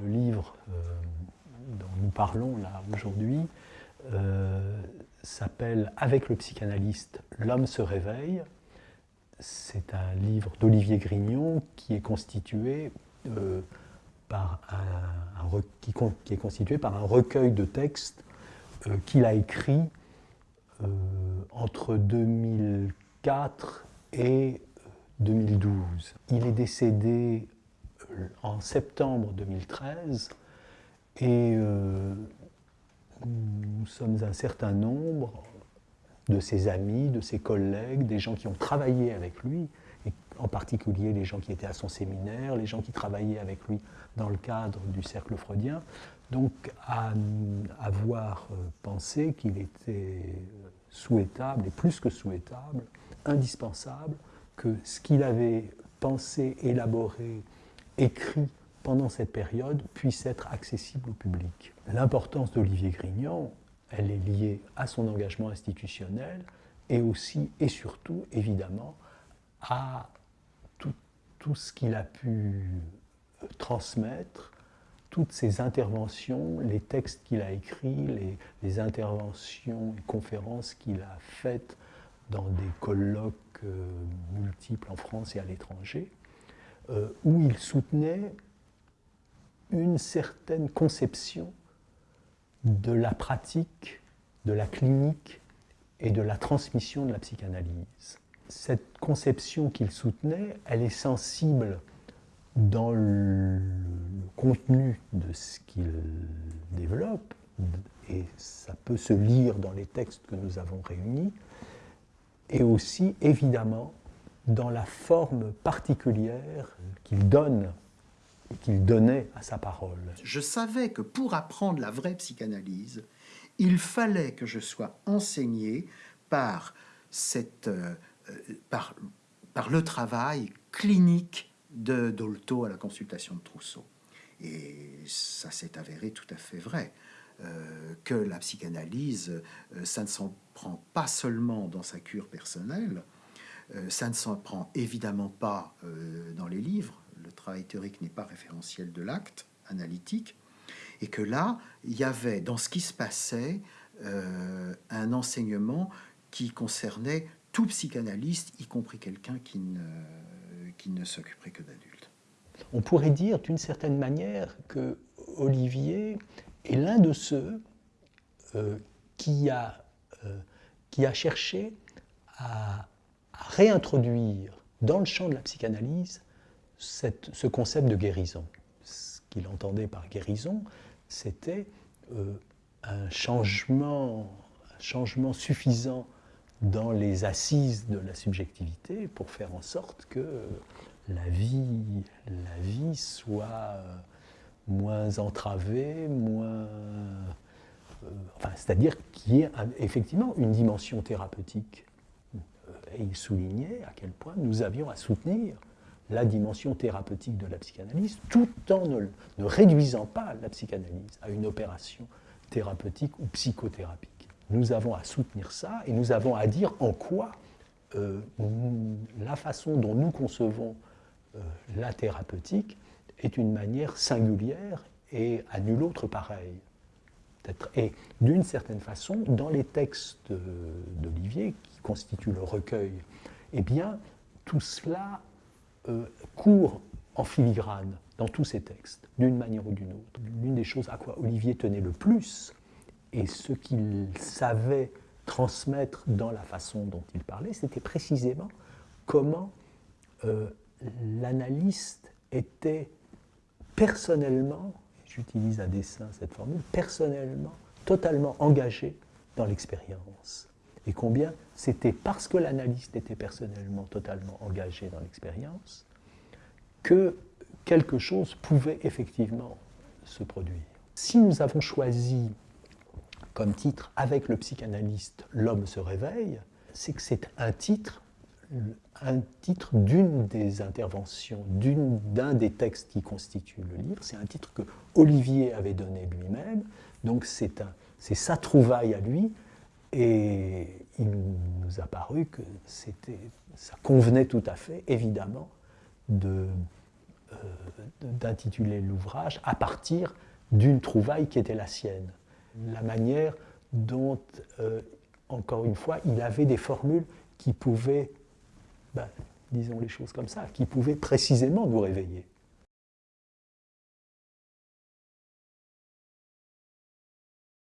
Le livre euh, dont nous parlons là aujourd'hui euh, s'appelle Avec le psychanalyste, l'homme se réveille. C'est un livre d'Olivier Grignon qui est constitué euh, par un, qui, est constitué par un recueil de textes qu'il a écrit entre 2004 et 2012. Il est décédé en septembre 2013 et euh, nous sommes un certain nombre de ses amis, de ses collègues, des gens qui ont travaillé avec lui, et en particulier les gens qui étaient à son séminaire, les gens qui travaillaient avec lui dans le cadre du cercle freudien, donc à avoir euh, pensé qu'il était souhaitable, et plus que souhaitable, indispensable, que ce qu'il avait pensé, élaboré, écrit pendant cette période puisse être accessible au public. L'importance d'Olivier Grignon, elle est liée à son engagement institutionnel et aussi et surtout, évidemment, à tout, ce qu'il a pu transmettre, toutes ses interventions, les textes qu'il a écrits, les, les, interventions et conférences qu'il a faites dans des colloques euh, multiples en France et à l'étranger. Euh, où il soutenait une certaine conception de la pratique, de la clinique et de la transmission de la psychanalyse. Cette conception qu'il soutenait, elle est sensible dans le contenu de ce qu'il développe, et ça peut se lire dans les textes que nous avons réunis, et aussi évidemment dans la forme particulière qu'il donne qu'il donnait à sa parole. Je savais que pour apprendre la vraie psychanalyse, il fallait que je sois enseigné par, cette, euh, par, par le travail clinique de Dolto à la consultation de Trousseau. Et ça s'est avéré tout à fait vrai. Euh, que la psychanalyse, euh, ça ne s'en prend pas seulement dans sa cure personnelle, euh, ça ne s'en prend évidemment pas euh, dans les livres. Le travail théorique n'est pas référentiel de l'acte analytique. Et que là, il y avait dans ce qui se passait euh, un enseignement qui concernait tout psychanalyste, y compris quelqu'un qui ne, qui ne s'occuperait que d'adultes. On pourrait dire d'une certaine manière que Olivier est l'un de ceux qui, a, qui a cherché à réintroduire dans le champ de la psychanalyse ce concept de guérison. Ce qu'il entendait par guérison, c'était euh, un, changement, suffisant dans les assises de la subjectivité pour faire en sorte que la vie, la vie soit euh, moins entravée, moins... Euh, c'est-à-dire qu'il y ait effectivement une dimension thérapeutique et il soulignait à quel point nous avions à soutenir la dimension thérapeutique de la psychanalyse, tout en ne, réduisant pas la psychanalyse à une opération thérapeutique ou psychothérapique. Nous avons à soutenir ça et nous avons à dire en quoi euh, la façon dont nous concevons euh, la thérapeutique est une manière singulière et à nul autre pareil. Et d'une certaine façon, dans les textes d'Olivier, qui constituent le recueil, eh bien, tout cela euh, court en filigrane dans tous ces textes, d'une manière ou d'une autre. L'une des choses à quoi Olivier tenait le plus, et ce qu'il savait transmettre dans la façon dont il parlait, c'était précisément comment euh, l'analyste était personnellement j'utilise à dessein cette formule, personnellement, totalement engagé dans l'expérience. Et combien c'était parce que l'analyste était personnellement totalement engagé dans l'expérience que quelque chose pouvait effectivement se produire. Si nous avons choisi comme titre Avec le psychanalyste, l'homme se réveille, c'est que c'est un titre un titre d'une des interventions, d'un des textes qui constituent le livre. C'est un titre que Olivier avait donné lui-même, donc c'est sa trouvaille à lui, et il nous a paru que ça convenait tout à fait, évidemment, de, d'intituler l'ouvrage à partir d'une trouvaille qui était la sienne. La manière dont, encore une fois, il avait des formules qui pouvaient, ben, disons les choses comme ça, qui pouvaient précisément nous réveiller.